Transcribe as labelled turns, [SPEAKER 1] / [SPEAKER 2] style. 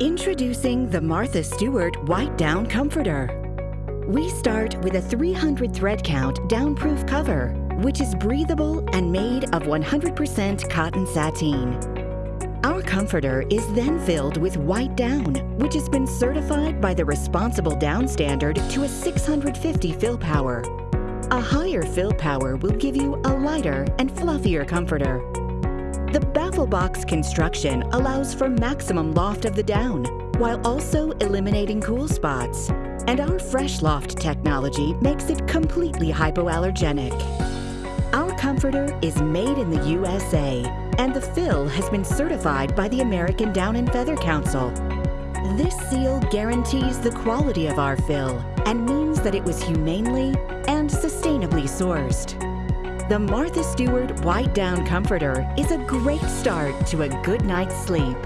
[SPEAKER 1] Introducing the Martha Stewart White Down Comforter. We start with a 300 thread count downproof cover, which is breathable and made of 100% cotton sateen. Our comforter is then filled with white down, which has been certified by the Responsible Down Standard to a 650 fill power. A higher fill power will give you a lighter and fluffier comforter. The baffle box construction allows for maximum loft of the down, while also eliminating cool spots. And our Fresh Loft technology makes it completely hypoallergenic. Our comforter is made in the USA, and the fill has been certified by the American Down and Feather Council. This seal guarantees the quality of our fill and means that it was humanely and sustainably sourced. The Martha Stewart White Down Comforter is a great start to a good night's sleep.